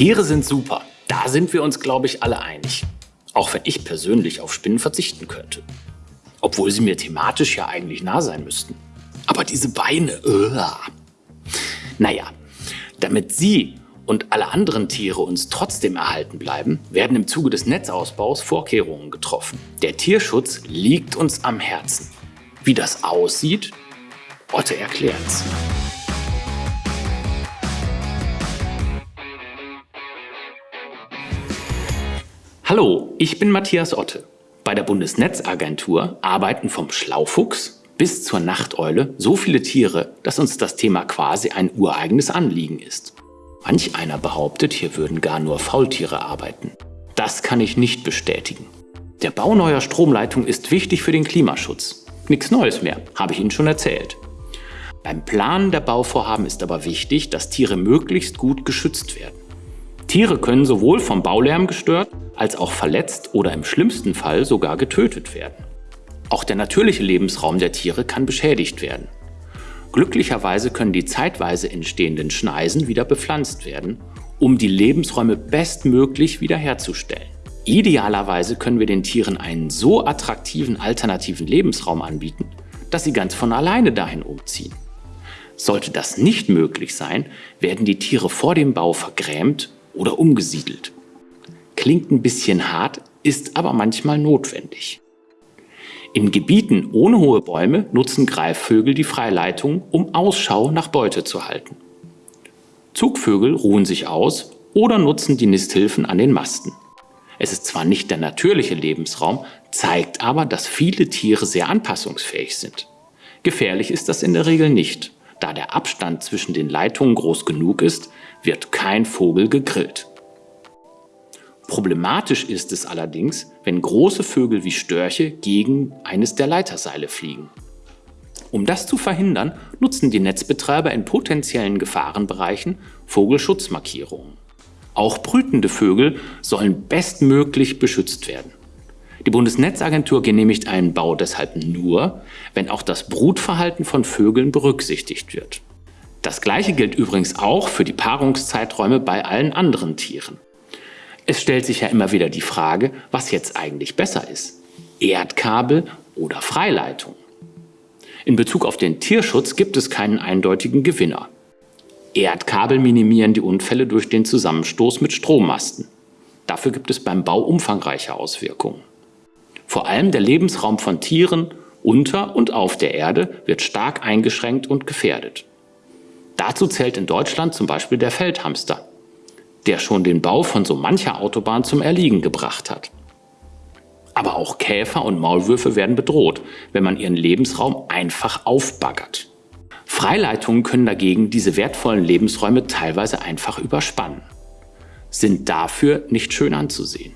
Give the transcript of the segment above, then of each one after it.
Tiere sind super. Da sind wir uns, glaube ich, alle einig. Auch wenn ich persönlich auf Spinnen verzichten könnte. Obwohl sie mir thematisch ja eigentlich nah sein müssten. Aber diese Beine, uh. Naja, damit sie und alle anderen Tiere uns trotzdem erhalten bleiben, werden im Zuge des Netzausbaus Vorkehrungen getroffen. Der Tierschutz liegt uns am Herzen. Wie das aussieht, Otte erklärt's. Hallo, ich bin Matthias Otte. Bei der Bundesnetzagentur arbeiten vom Schlaufuchs bis zur Nachteule so viele Tiere, dass uns das Thema quasi ein ureigenes Anliegen ist. Manch einer behauptet, hier würden gar nur Faultiere arbeiten. Das kann ich nicht bestätigen. Der Bau neuer Stromleitungen ist wichtig für den Klimaschutz. Nichts Neues mehr, habe ich Ihnen schon erzählt. Beim Planen der Bauvorhaben ist aber wichtig, dass Tiere möglichst gut geschützt werden. Tiere können sowohl vom Baulärm gestört, als auch verletzt oder im schlimmsten Fall sogar getötet werden. Auch der natürliche Lebensraum der Tiere kann beschädigt werden. Glücklicherweise können die zeitweise entstehenden Schneisen wieder bepflanzt werden, um die Lebensräume bestmöglich wiederherzustellen. Idealerweise können wir den Tieren einen so attraktiven alternativen Lebensraum anbieten, dass sie ganz von alleine dahin umziehen. Sollte das nicht möglich sein, werden die Tiere vor dem Bau vergrämt oder umgesiedelt. Klingt ein bisschen hart, ist aber manchmal notwendig. In Gebieten ohne hohe Bäume nutzen Greifvögel die Freileitung, um Ausschau nach Beute zu halten. Zugvögel ruhen sich aus oder nutzen die Nisthilfen an den Masten. Es ist zwar nicht der natürliche Lebensraum, zeigt aber, dass viele Tiere sehr anpassungsfähig sind. Gefährlich ist das in der Regel nicht. Da der Abstand zwischen den Leitungen groß genug ist, wird kein Vogel gegrillt. Problematisch ist es allerdings, wenn große Vögel wie Störche gegen eines der Leiterseile fliegen. Um das zu verhindern, nutzen die Netzbetreiber in potenziellen Gefahrenbereichen Vogelschutzmarkierungen. Auch brütende Vögel sollen bestmöglich beschützt werden. Die Bundesnetzagentur genehmigt einen Bau deshalb nur, wenn auch das Brutverhalten von Vögeln berücksichtigt wird. Das gleiche gilt übrigens auch für die Paarungszeiträume bei allen anderen Tieren. Es stellt sich ja immer wieder die Frage, was jetzt eigentlich besser ist. Erdkabel oder Freileitung? In Bezug auf den Tierschutz gibt es keinen eindeutigen Gewinner. Erdkabel minimieren die Unfälle durch den Zusammenstoß mit Strommasten. Dafür gibt es beim Bau umfangreiche Auswirkungen. Vor allem der Lebensraum von Tieren unter und auf der Erde wird stark eingeschränkt und gefährdet. Dazu zählt in Deutschland zum Beispiel der Feldhamster der schon den Bau von so mancher Autobahn zum Erliegen gebracht hat. Aber auch Käfer und Maulwürfe werden bedroht, wenn man ihren Lebensraum einfach aufbaggert. Freileitungen können dagegen diese wertvollen Lebensräume teilweise einfach überspannen. Sind dafür nicht schön anzusehen.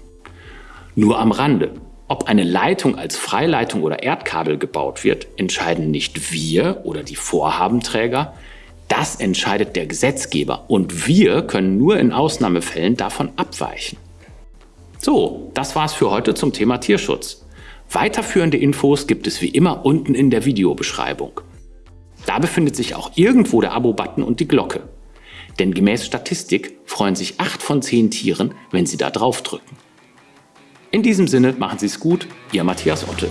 Nur am Rande. Ob eine Leitung als Freileitung oder Erdkabel gebaut wird, entscheiden nicht wir oder die Vorhabenträger, das entscheidet der Gesetzgeber und wir können nur in Ausnahmefällen davon abweichen. So, das war's für heute zum Thema Tierschutz. Weiterführende Infos gibt es wie immer unten in der Videobeschreibung. Da befindet sich auch irgendwo der Abo-Button und die Glocke. Denn gemäß Statistik freuen sich 8 von 10 Tieren, wenn sie da drauf drücken. In diesem Sinne machen Sie es gut, Ihr Matthias Otte.